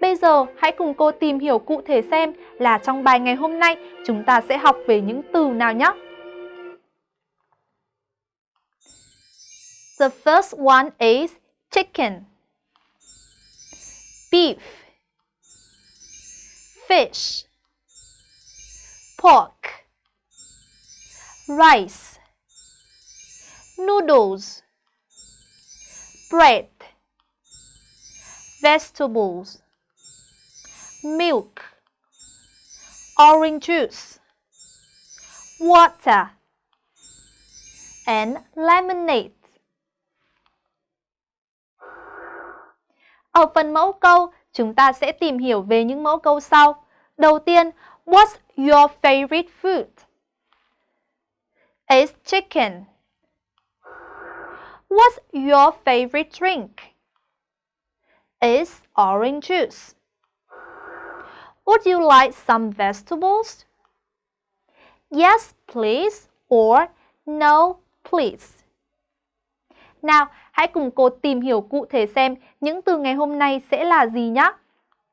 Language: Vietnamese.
Bây giờ hãy cùng cô tìm hiểu cụ thể xem là trong bài ngày hôm nay chúng ta sẽ học về những từ nào nhé. The first one is chicken, beef, fish, pork, rice, noodles, bread, vegetables, milk, orange juice, water, and lemonade. Ở phần mẫu câu, chúng ta sẽ tìm hiểu về những mẫu câu sau. Đầu tiên, what's your favorite food? It's chicken. What's your favorite drink? Is orange juice. Would you like some vegetables? Yes, please or no, please. Nào, hãy cùng cô tìm hiểu cụ thể xem những từ ngày hôm nay sẽ là gì nhé.